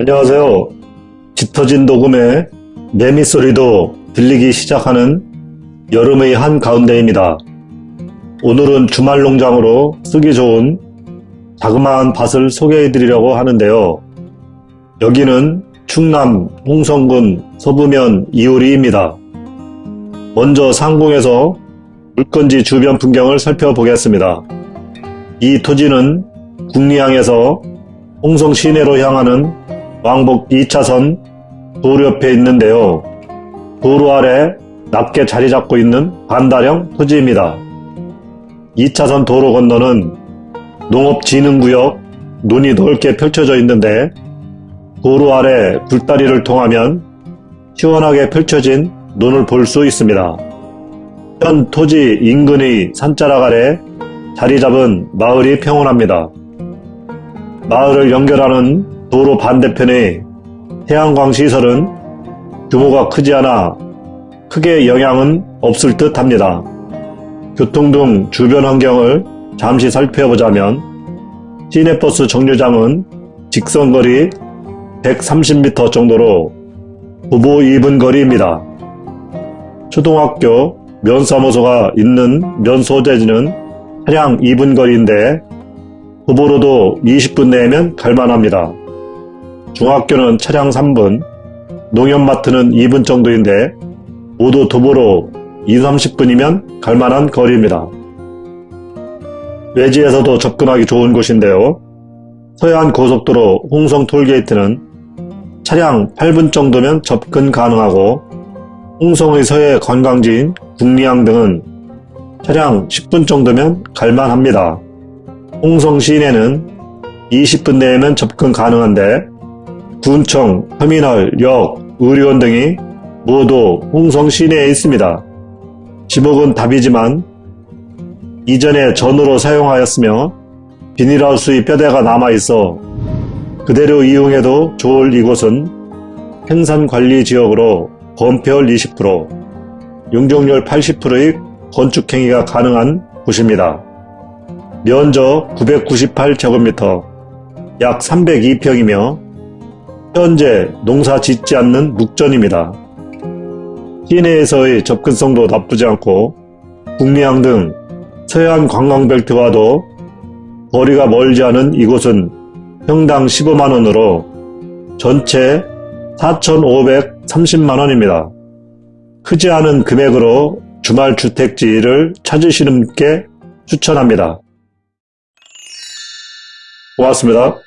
안녕하세요. 짙어진 녹음에 매미 소리도 들리기 시작하는 여름의 한가운데입니다. 오늘은 주말 농장으로 쓰기 좋은 자그마한 밭을 소개해 드리려고 하는데요. 여기는 충남 홍성군 서부면 이오리입니다. 먼저 상공에서 물건지 주변 풍경을 살펴보겠습니다. 이 토지는 국리항에서 홍성 시내로 향하는 왕복 2차선 도로 옆에 있는데요. 도로 아래 낮게 자리 잡고 있는 반다령 토지입니다. 2차선 도로 건너는 농업진흥구역 눈이 넓게 펼쳐져 있는데 도로 아래 굴다리를 통하면 시원하게 펼쳐진 눈을 볼 수 있습니다. 현 토지 인근의 산자락 아래 자리 잡은 마을이 평온합니다. 마을을 연결하는 도로 반대편의 태양광 시설은 규모가 크지 않아 크게 영향은 없을 듯 합니다. 교통 등 주변 환경을 잠시 살펴보자면 시내버스 정류장은 직선거리 130m 정도로 부부 2분 거리입니다. 초등학교 면사무소가 있는 면소재지는 차량 2분 거리인데 도보로도 20분 내면 갈만합니다. 중학교는 차량 3분, 농협마트는 2분 정도인데 모두 도보로 2, 30분이면 갈만한 거리입니다. 외지에서도 접근하기 좋은 곳인데요. 서해안 고속도로 홍성 톨게이트는 차량 8분 정도면 접근 가능하고 홍성의 서해 관광지인 국리항 등은 차량 10분 정도면 갈만합니다. 홍성 시내는 20분 내에면 접근 가능한데 군청, 터미널, 역, 의료원 등이 모두 홍성 시내에 있습니다. 지목은 답이지만 이전에 전으로 사용하였으며 비닐하우스의 뼈대가 남아있어 그대로 이용해도 좋을 이곳은 생산관리지역으로 건폐율 20%, 용적률 80%의 건축행위가 가능한 곳입니다. 면적 998제곱미터, 약 302평이며 현재 농사 짓지 않는 묵전입니다. 시내에서의 접근성도 나쁘지 않고 북미항 등 서해안 관광벨트와도 거리가 멀지 않은 이곳은 평당 15만원으로 전체 4,530만원입니다. 크지 않은 금액으로 주말 주택지를 찾으시는 분께 추천합니다. 고맙습니다.